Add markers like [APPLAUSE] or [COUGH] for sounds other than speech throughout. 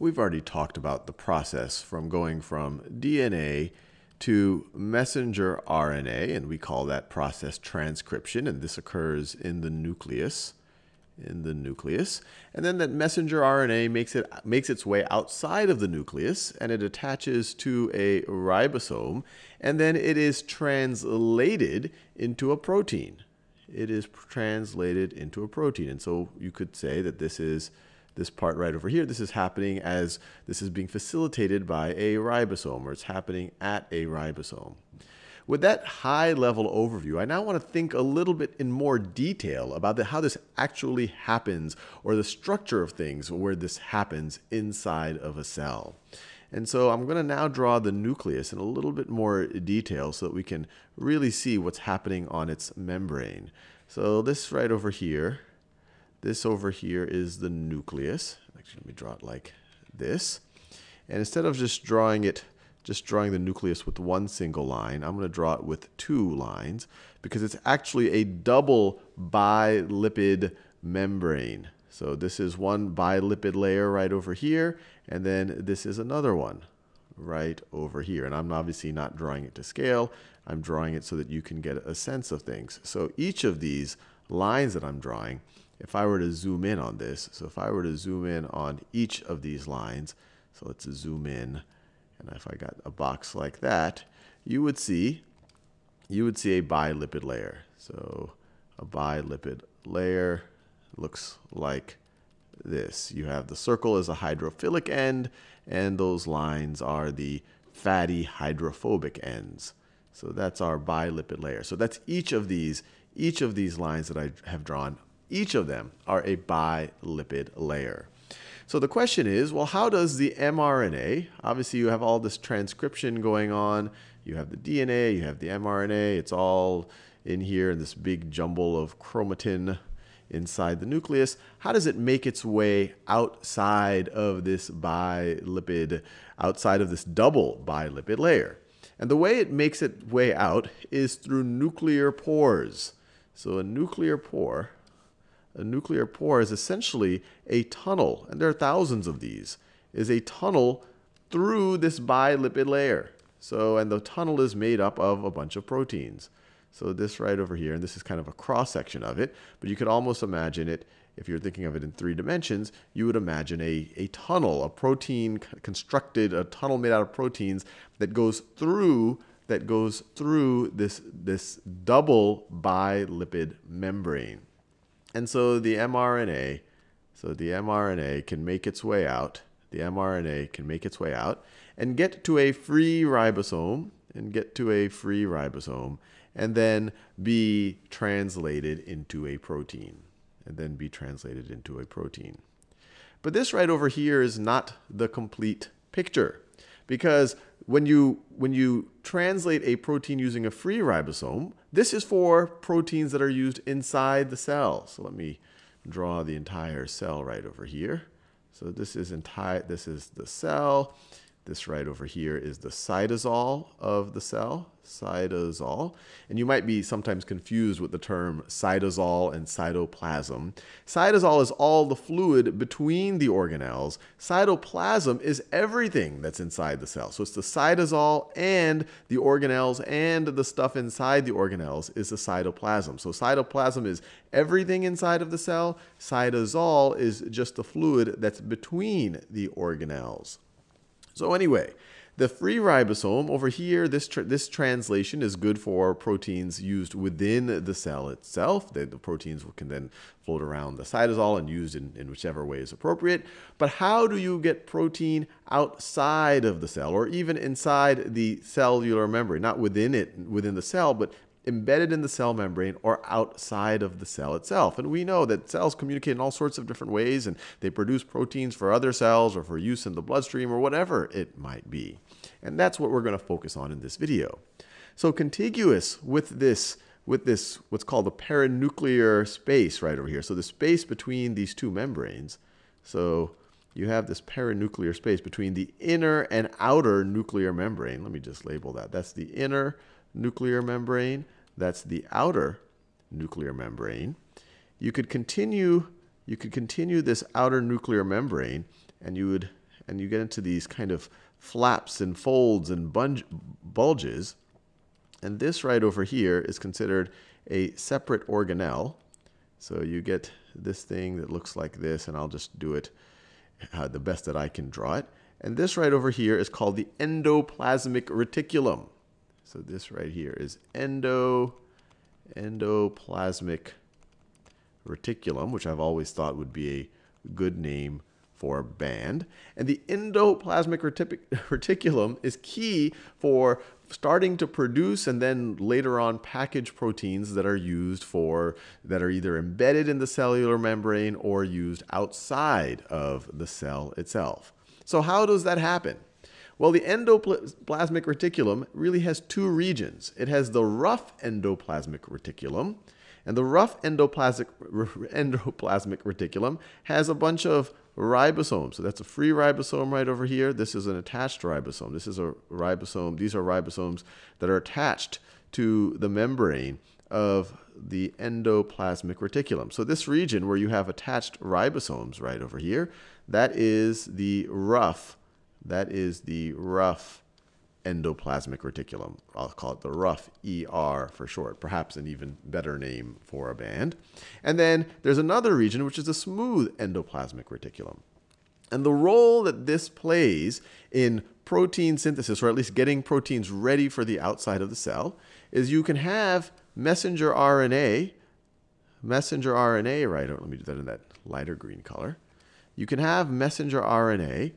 we've already talked about the process from going from DNA to messenger RNA, and we call that process transcription, and this occurs in the nucleus in the nucleus. And then that messenger RNA makes, it, makes its way outside of the nucleus and it attaches to a ribosome. And then it is translated into a protein. It is translated into a protein. And so you could say that this is this part right over here. This is happening as this is being facilitated by a ribosome, or it's happening at a ribosome. With that high level overview, I now want to think a little bit in more detail about the, how this actually happens or the structure of things where this happens inside of a cell. And so I'm going to now draw the nucleus in a little bit more detail so that we can really see what's happening on its membrane. So this right over here, this over here is the nucleus. Actually, let me draw it like this. And instead of just drawing it just drawing the nucleus with one single line. I'm going to draw it with two lines because it's actually a double bilipid membrane. So this is one bilipid layer right over here, and then this is another one right over here. And I'm obviously not drawing it to scale. I'm drawing it so that you can get a sense of things. So each of these lines that I'm drawing, if I were to zoom in on this, so if I were to zoom in on each of these lines, so let's zoom in and if I got a box like that, you would see you would see a bilipid layer. So a bilipid layer looks like this. You have the circle as a hydrophilic end, and those lines are the fatty hydrophobic ends. So that's our bilipid layer. So that's each of these, each of these lines that I have drawn, each of them are a bilipid layer. So the question is, well, how does the mRNA, obviously you have all this transcription going on, you have the DNA, you have the mRNA, it's all in here in this big jumble of chromatin inside the nucleus. How does it make its way outside of this bilipid, outside of this double bilipid layer? And the way it makes its way out is through nuclear pores. So a nuclear pore a nuclear pore is essentially a tunnel, and there are thousands of these, is a tunnel through this bilipid layer. So, and the tunnel is made up of a bunch of proteins. So this right over here, and this is kind of a cross section of it, but you could almost imagine it, if you're thinking of it in three dimensions, you would imagine a, a tunnel, a protein constructed, a tunnel made out of proteins that goes through that goes through this, this double bilipid membrane. And so the mRNA, so the mRNA can make its way out. The mRNA can make its way out and get to a free ribosome and get to a free ribosome and then be translated into a protein and then be translated into a protein. But this right over here is not the complete picture because when you, when you translate a protein using a free ribosome, this is for proteins that are used inside the cell. So let me draw the entire cell right over here. So this is entire, this is the cell. This right over here is the cytosol of the cell, cytosol. And you might be sometimes confused with the term cytosol and cytoplasm. Cytosol is all the fluid between the organelles. Cytoplasm is everything that's inside the cell. So it's the cytosol and the organelles and the stuff inside the organelles is the cytoplasm. So cytoplasm is everything inside of the cell. Cytosol is just the fluid that's between the organelles. So anyway, the free ribosome over here, this, this translation is good for proteins used within the cell itself. The, the, proteins can then float around the cytosol and used in, in whichever way is appropriate. But how do you get protein outside of the cell or even inside the cellular membrane? Not within it, within the cell, but embedded in the cell membrane or outside of the cell itself. And we know that cells communicate in all sorts of different ways and they produce proteins for other cells or for use in the bloodstream or whatever it might be. And that's what we're going to focus on in this video. So contiguous with this with this what's called the perinuclear space right over here. So the space between these two membranes. So you have this perinuclear space between the inner and outer nuclear membrane. Let me just label that. That's the inner nuclear membrane. That's the outer nuclear membrane. You could continue you could continue this outer nuclear membrane and you would and you get into these kind of flaps and folds and bulges. And this right over here is considered a separate organelle. So you get this thing that looks like this, and I'll just do it uh, the best that I can draw it. And this right over here is called the endoplasmic reticulum. So this right here is endo, endoplasmic reticulum, which I've always thought would be a good name for a band. And the endoplasmic [LAUGHS] reticulum is key for starting to produce and then later on package proteins that are used for, that are either embedded in the cellular membrane or used outside of the cell itself. So how does that happen? Well, the endoplasmic reticulum really has two regions. It has the rough endoplasmic reticulum, and the rough endoplasmic, [LAUGHS] endoplasmic reticulum has a bunch of ribosomes. So that's a free ribosome right over here. This is an attached ribosome. This is a ribosome. These are ribosomes that are attached to the membrane of the endoplasmic reticulum. So this region where you have attached ribosomes right over here, that is the rough, that is the rough endoplasmic reticulum. I'll call it the rough ER for short, perhaps an even better name for a band. And then there's another region which is the smooth endoplasmic reticulum. And the role that this plays in protein synthesis, or at least getting proteins ready for the outside of the cell, is you can have messenger RNA, messenger RNA, right, let me do that in that lighter green color. You can have messenger RNA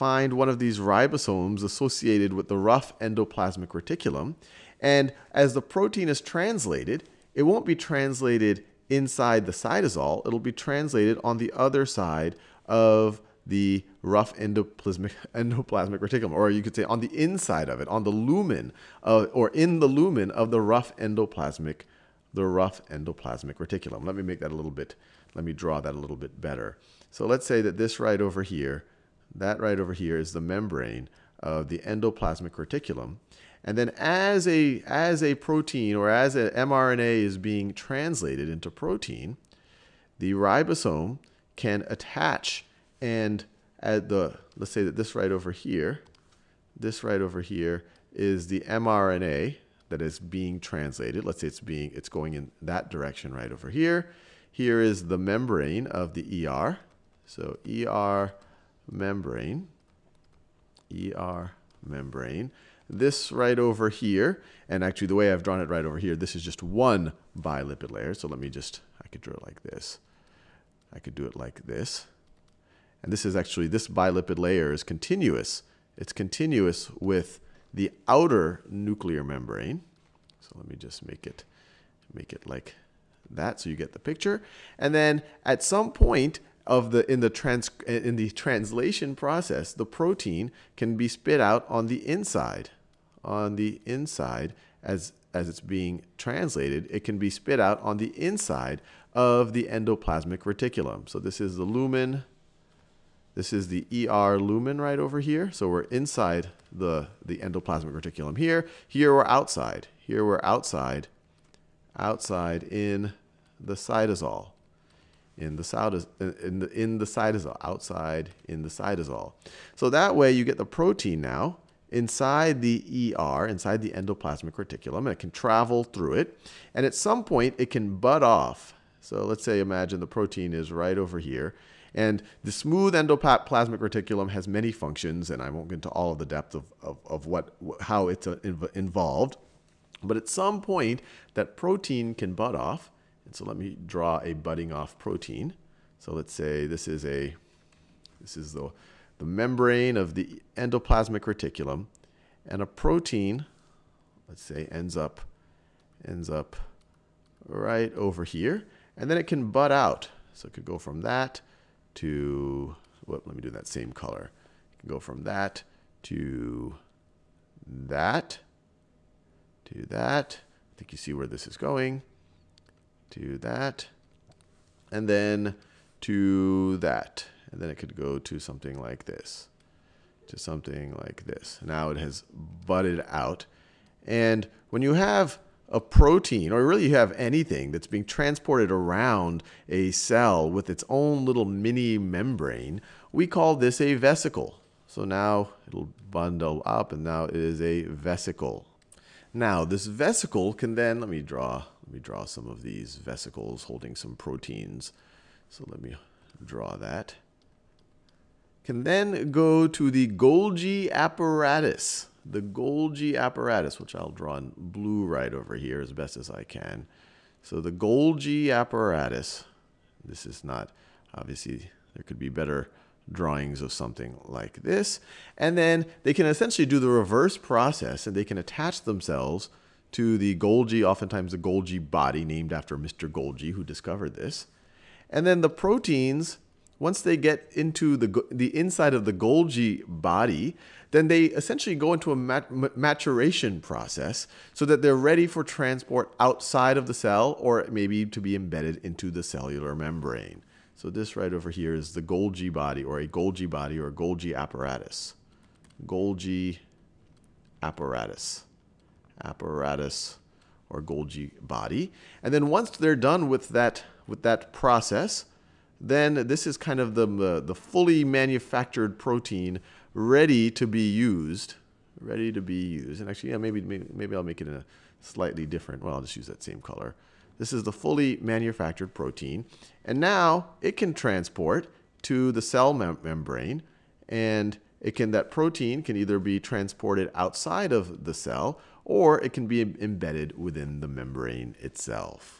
find one of these ribosomes associated with the rough endoplasmic reticulum. And as the protein is translated, it won't be translated inside the cytosol. It'll be translated on the other side of the rough endoplasmic, [LAUGHS] endoplasmic reticulum, or you could say on the inside of it, on the lumen, of, or in the lumen of the rough endoplasmic, the rough endoplasmic reticulum. Let me make that a little bit, let me draw that a little bit better. So let's say that this right over here that right over here is the membrane of the endoplasmic reticulum. And then as a, as a protein or as an mRNA is being translated into protein, the ribosome can attach and at the, let's say that this right over here, this right over here is the mRNA that is being translated. Let's say it's being, it's going in that direction right over here. Here is the membrane of the ER. So ER membrane, ER membrane. This right over here, and actually the way I've drawn it right over here, this is just one bilipid layer. So let me just, I could draw it like this. I could do it like this. And this is actually, this bilipid layer is continuous. It's continuous with the outer nuclear membrane. So let me just make it, make it like that so you get the picture. And then at some point, of the in the trans in the translation process, the protein can be spit out on the inside. On the inside, as as it's being translated, it can be spit out on the inside of the endoplasmic reticulum. So this is the lumen. This is the ER lumen right over here. So we're inside the, the endoplasmic reticulum here. Here we're outside. Here we're outside, outside in the cytosol in the cytosol, in the, in the cytosol, outside in the cytosol. So that way you get the protein now inside the ER, inside the endoplasmic reticulum, and it can travel through it. And at some point, it can bud off. So let's say, imagine the protein is right over here. And the smooth endoplasmic reticulum has many functions, and I won't get into all of the depth of, of, of what, how it's uh, involved. But at some point, that protein can bud off, and so let me draw a budding off protein. So let's say this is a this is the the membrane of the endoplasmic reticulum and a protein let's say ends up ends up right over here and then it can bud out. So it could go from that to what let me do that same color. It can go from that to that to that. I think you see where this is going to that, and then to that. And then it could go to something like this, to something like this. Now it has budded out. And when you have a protein, or really you have anything that's being transported around a cell with its own little mini membrane, we call this a vesicle. So now it'll bundle up and now it is a vesicle. Now this vesicle can then, let me draw, let me draw some of these vesicles holding some proteins. So let me draw that. Can then go to the Golgi apparatus. The Golgi apparatus, which I'll draw in blue right over here as best as I can. So the Golgi apparatus, this is not, obviously there could be better drawings of something like this. And then they can essentially do the reverse process and they can attach themselves to the Golgi, oftentimes the Golgi body named after Mr. Golgi who discovered this. And then the proteins, once they get into the, the inside of the Golgi body, then they essentially go into a mat maturation process so that they're ready for transport outside of the cell or maybe to be embedded into the cellular membrane. So this right over here is the Golgi body or a Golgi body or a Golgi apparatus. Golgi apparatus. Apparatus or Golgi body. And then once they're done with that, with that process, then this is kind of the, uh, the fully manufactured protein ready to be used. Ready to be used. And actually, yeah, maybe, maybe, maybe I'll make it in a slightly different, well, I'll just use that same color. This is the fully manufactured protein. And now it can transport to the cell mem membrane and it can that protein can either be transported outside of the cell or it can be embedded within the membrane itself.